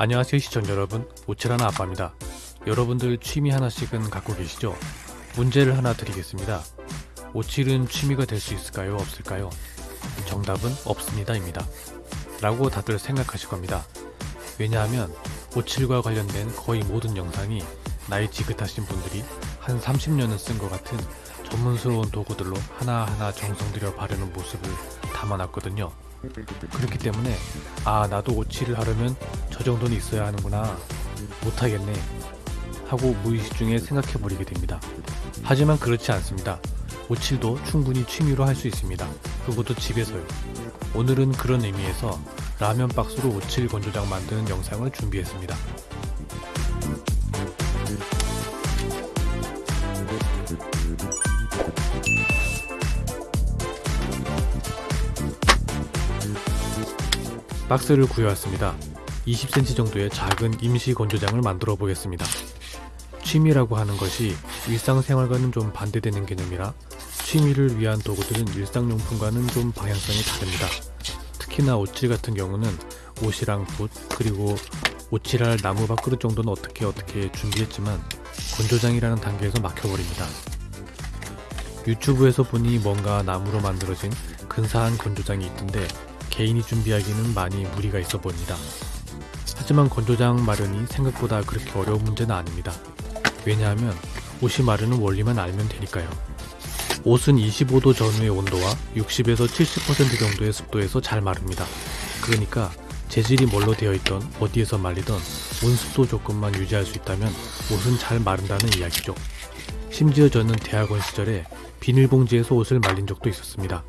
안녕하세요 시청자 여러분. 오칠하나 아빠입니다. 여러분들 취미 하나씩은 갖고 계시죠? 문제를 하나 드리겠습니다. 오칠은 취미가 될 수 있을까요? 없을까요? 정답은 없습니다 입니다. 라고 다들 생각하실 겁니다. 왜냐하면 오칠과 관련된 거의 모든 영상이 나이 지긋하신 분들이 한 30년은 쓴 것 같은 전문스러운 도구들로 하나하나 정성 들여 바르는 모습을 담아놨거든요 그렇기 때문에 아 나도 오칠을 하려면 저 정도는 있어야 하는구나. 못하겠네. 하고 무의식 중에 생각해 버리게 됩니다. 하지만 그렇지 않습니다. 오칠도 충분히 취미로 할 수 있습니다. 그것도 집에서요. 오늘은 그런 의미에서 라면 박스로 오칠 건조장 만드는 영상을 준비했습니다 박스를 구해왔습니다. 20cm 정도의 작은 임시 건조장을 만들어 보겠습니다. 취미라고 하는 것이 일상생활과는 좀 반대되는 개념이라 취미를 위한 도구들은 일상용품과는 좀 방향성이 다릅니다. 특히나 오칠 같은 경우는 옷이랑 붓 그리고 오칠할 나무 밥그릇 정도는 어떻게 어떻게 준비했지만 건조장이라는 단계에서 막혀버립니다. 유튜브에서 보니 뭔가 나무로 만들어진 근사한 건조장이 있던데 개인이 준비하기는 많이 무리가 있어 보입니다. 하지만 건조장 마련이 생각보다 그렇게 어려운 문제는 아닙니다. 왜냐하면 옷이 마르는 원리만 알면 되니까요. 옷은 25도 전후의 온도와 60에서 70% 정도의 습도에서 잘 마릅니다. 그러니까 재질이 뭘로 되어 있던 어디에서 말리던 온습도 조건만 유지할 수 있다면 옷은 잘 마른다는 이야기죠. 심지어 저는 대학원 시절에 비닐봉지에서 옷을 말린 적도 있었습니다.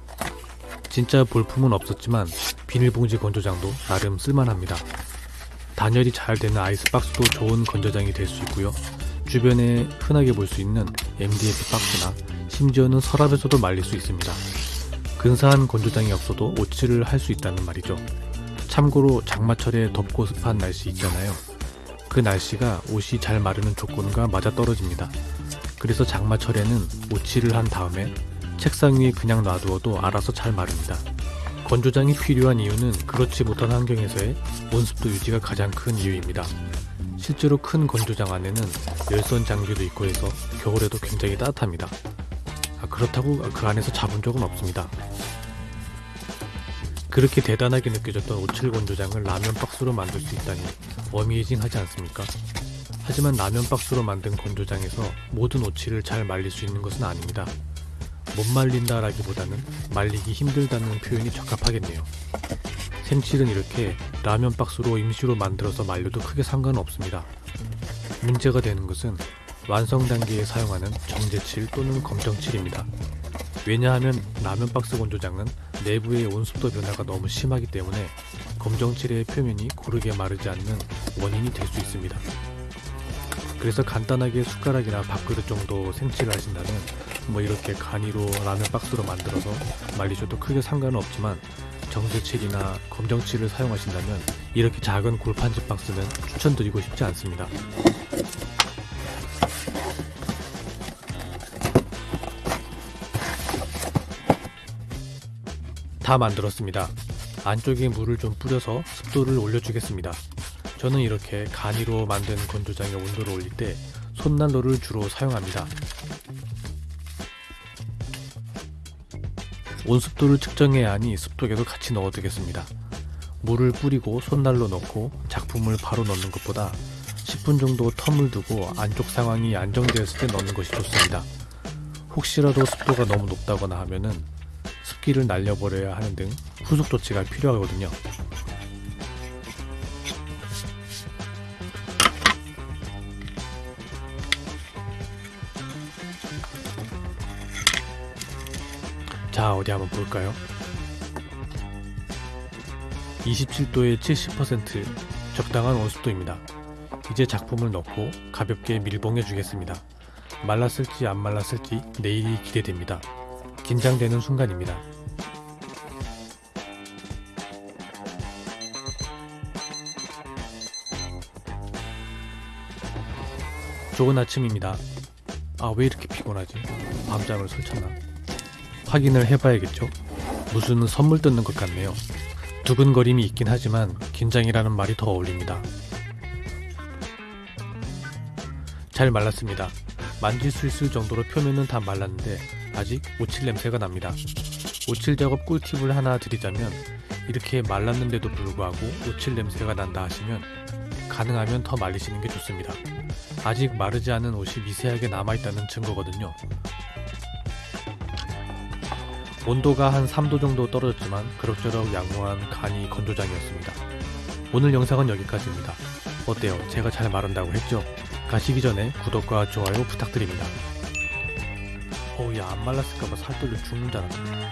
진짜 볼품은 없었지만 비닐봉지 건조장도 나름 쓸만합니다. 단열이 잘 되는 아이스박스도 좋은 건조장이 될 수 있고요. 주변에 흔하게 볼 수 있는 MDF 박스나 심지어는 서랍에서도 말릴 수 있습니다. 근사한 건조장이 없어도 오칠을 할수 있다는 말이죠. 참고로 장마철에 덥고 습한 날씨 있잖아요. 그 날씨가 옷이 잘 마르는 조건과 맞아떨어집니다. 그래서 장마철에는 오칠을 한 다음에 책상 위에 그냥 놔두어도 알아서 잘 마릅니다. 건조장이 필요한 이유는 그렇지 못한 환경에서의 온습도 유지가 가장 큰 이유입니다. 실제로 큰 건조장 안에는 열선 장비도 있고 해서 겨울에도 굉장히 따뜻합니다. 아, 그렇다고 그 안에서 잡은 적은 없습니다. 그렇게 대단하게 느껴졌던 오칠 건조장을 라면 박스로 만들 수 있다니 어미이징하지 않습니까? 하지만 라면 박스로 만든 건조장에서 모든 오칠을 잘 말릴 수 있는 것은 아닙니다. 못 말린다라기보다는 말리기 힘들다는 표현이 적합하겠네요. 생칠은 이렇게 라면 박스로 임시로 만들어서 말려도 크게 상관없습니다. 문제가 되는 것은 완성 단계에 사용하는 정제칠 또는 검정칠입니다. 왜냐하면 라면 박스 건조장은 내부의 온습도 변화가 너무 심하기 때문에 검정칠의 표면이 고르게 마르지 않는 원인이 될 수 있습니다. 그래서 간단하게 숟가락이나 밥그릇 정도 생칠을 하신다면 뭐 이렇게 간이로 라면 박스로 만들어서 말리셔도 크게 상관은 없지만 정제칠이나 검정칠을 사용하신다면 이렇게 작은 골판지 박스는 추천드리고 싶지 않습니다. 다 만들었습니다. 안쪽에 물을 좀 뿌려서 습도를 올려주겠습니다. 저는 이렇게 간이로 만든 건조장의 온도를 올릴 때 손난로를 주로 사용합니다. 온습도를 측정해야 하니 습도계도 같이 넣어두겠습니다. 물을 뿌리고 손난로 넣고 작품을 바로 넣는 것보다 10분 정도 텀을 두고 안쪽 상황이 안정되었을 때 넣는 것이 좋습니다. 혹시라도 습도가 너무 높다거나 하면은 습기를 날려버려야 하는 등 후속 조치가 필요하거든요. 자 어디 한번 볼까요? 27도에 70% 적당한 온습도입니다. 이제 작품을 넣고 가볍게 밀봉해 주겠습니다. 말랐을지 안 말랐을지 내일이 기대됩니다. 긴장되는 순간입니다. 좋은 아침입니다. 아 왜 이렇게 피곤하지? 밤잠을 설쳤나 확인을 해봐야겠죠? 무슨 선물 뜯는 것 같네요. 두근거림이 있긴 하지만 긴장이라는 말이 더 어울립니다. 잘 말랐습니다. 만질 수 있을 정도로 표면은 다 말랐는데 아직 오칠 냄새가 납니다. 오칠 작업 꿀팁을 하나 드리자면 이렇게 말랐는데도 불구하고 오칠 냄새가 난다 하시면 가능하면 더 말리시는 게 좋습니다. 아직 마르지 않은 옷이 미세하게 남아있다는 증거거든요. 온도가 한 3도 정도 떨어졌지만 그럭저럭 양호한 간이 건조장이었습니다. 오늘 영상은 여기까지입니다. 어때요? 제가 잘 마른다고 했죠? 가시기 전에 구독과 좋아요 부탁드립니다. 어우 야안 말랐을까봐 살 떨려 죽는 줄 알았네.